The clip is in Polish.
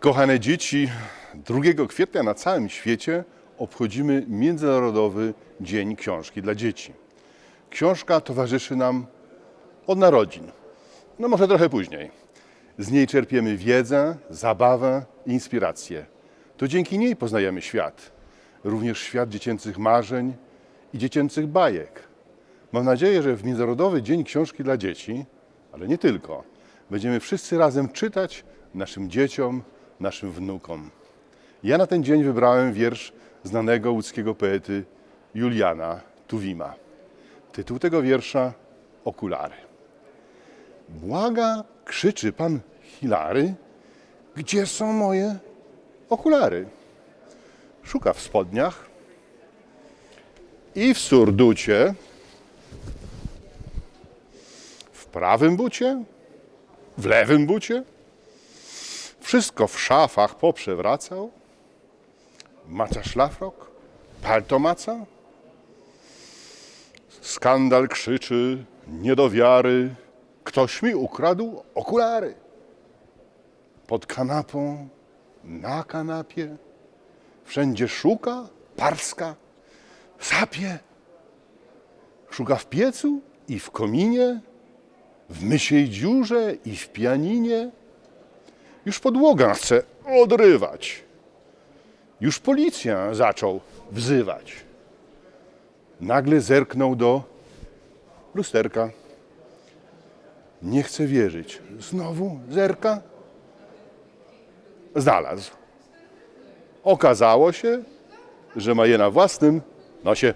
Kochane dzieci, 2 kwietnia na całym świecie obchodzimy Międzynarodowy Dzień Książki dla Dzieci. Książka towarzyszy nam od narodzin, no może trochę później. Z niej czerpiemy wiedzę, zabawę i inspirację. To dzięki niej poznajemy świat, również świat dziecięcych marzeń i dziecięcych bajek. Mam nadzieję, że w Międzynarodowy Dzień Książki dla Dzieci, ale nie tylko, będziemy wszyscy razem czytać naszym dzieciom, naszym wnukom. Ja na ten dzień wybrałem wiersz znanego łódzkiego poety Juliana Tuwima. Tytuł tego wiersza Okulary. Błaga, krzyczy pan Hilary, gdzie są moje okulary? Szuka w spodniach i w surducie, w prawym bucie, w lewym bucie. Wszystko w szafach poprzewracał. Maca szlafrok, palto maca. Skandal krzyczy, nie do wiary. Ktoś mi ukradł okulary. Pod kanapą, na kanapie. Wszędzie szuka, parska, sapie. Szuka w piecu i w kominie, w mysiej dziurze i w pianinie. Już podłoga chce odrywać. Już policja zaczął wzywać. Nagle zerknął do lusterka. Nie chce wierzyć. Znowu zerka. Znalazł. Okazało się, że ma je na własnym nosie.